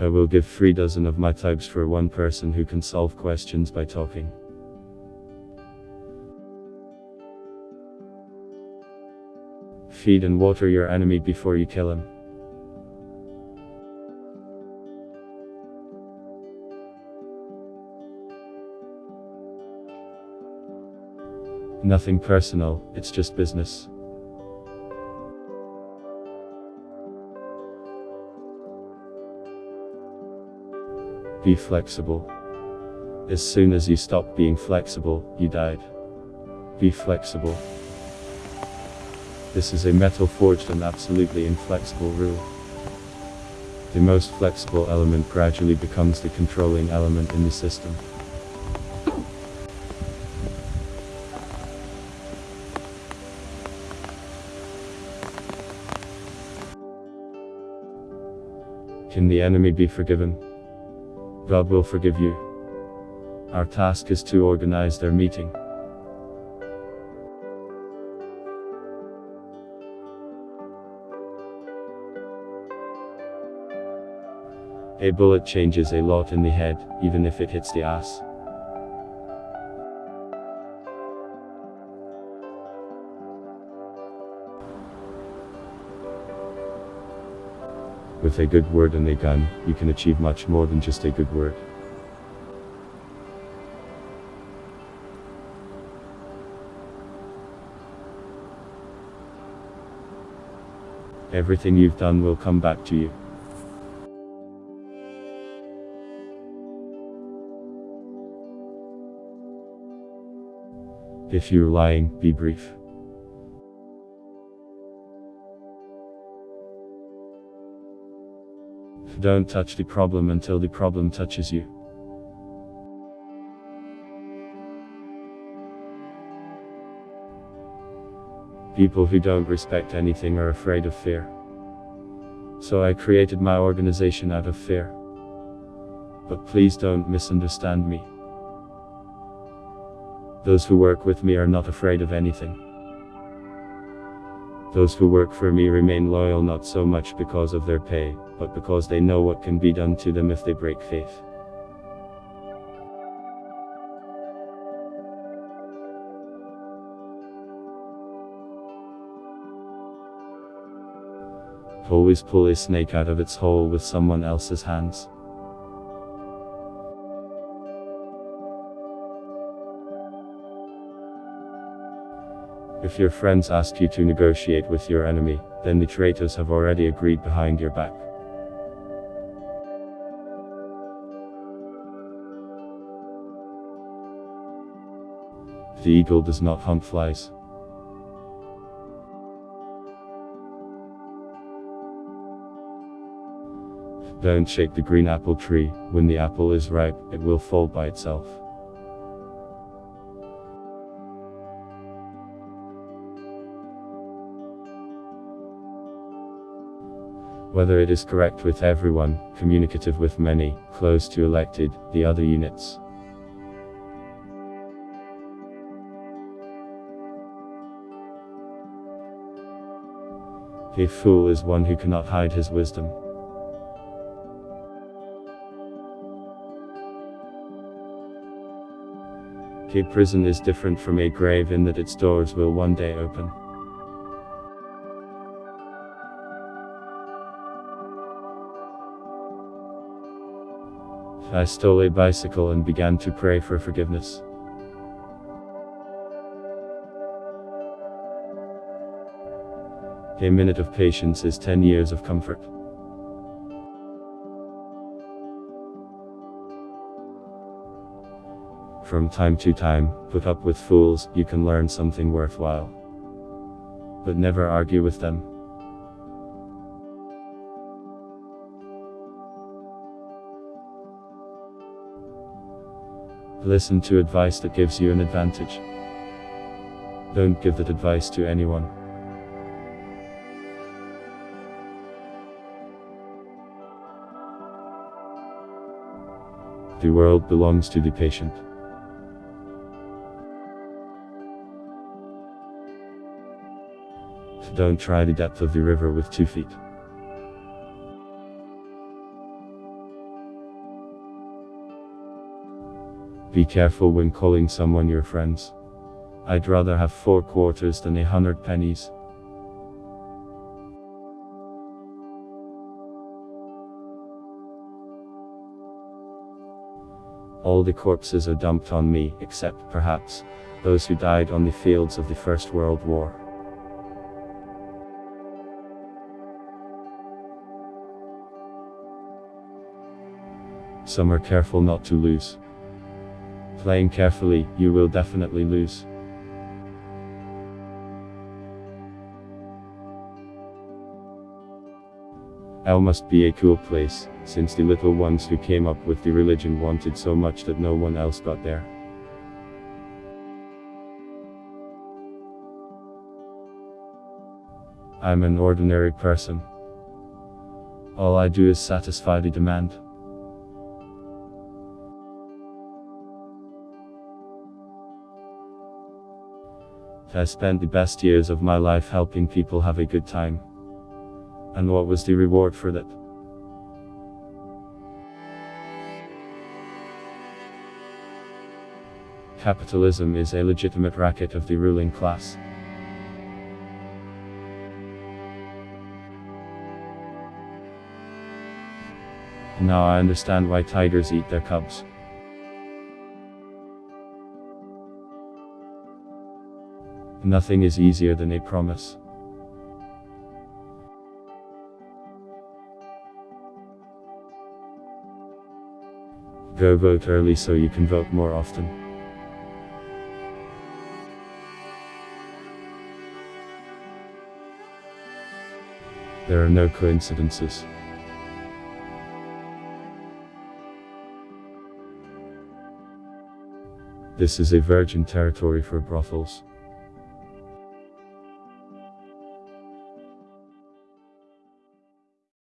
I will give three dozen of my types for one person who can solve questions by talking. Feed and water your enemy before you kill him. Nothing personal, it's just business. Be flexible. As soon as you stop being flexible, you died. Be flexible. This is a metal forged and absolutely inflexible rule. The most flexible element gradually becomes the controlling element in the system. Can the enemy be forgiven? God will forgive you. Our task is to organize their meeting. A bullet changes a lot in the head, even if it hits the ass. With a good word and a gun, you can achieve much more than just a good word. Everything you've done will come back to you. If you're lying, be brief. Don't touch the problem until the problem touches you. People who don't respect anything are afraid of fear. So I created my organization out of fear. But please don't misunderstand me. Those who work with me are not afraid of anything. Those who work for me remain loyal not so much because of their pay, but because they know what can be done to them if they break faith. Always pull a snake out of its hole with someone else's hands. If your friends ask you to negotiate with your enemy, then the traitors have already agreed behind your back. The eagle does not hunt flies. Don't shake the green apple tree, when the apple is ripe, it will fall by itself. Whether it is correct with everyone, communicative with many, close to elected, the other units. A fool is one who cannot hide his wisdom. A prison is different from a grave in that its doors will one day open. I stole a bicycle and began to pray for forgiveness. A minute of patience is 10 years of comfort. From time to time, put up with fools, you can learn something worthwhile. But never argue with them. Listen to advice that gives you an advantage. Don't give that advice to anyone. The world belongs to the patient. Don't try the depth of the river with two feet. Be careful when calling someone your friends. I'd rather have four quarters than a hundred pennies. All the corpses are dumped on me, except, perhaps, those who died on the fields of the First World War. Some are careful not to lose. Playing carefully, you will definitely lose. Hell must be a cool place, since the little ones who came up with the religion wanted so much that no one else got there. I'm an ordinary person. All I do is satisfy the demand. I spent the best years of my life helping people have a good time. And what was the reward for that? Capitalism is a legitimate racket of the ruling class. Now I understand why tigers eat their cubs. Nothing is easier than a promise. Go vote early so you can vote more often. There are no coincidences. This is a virgin territory for brothels.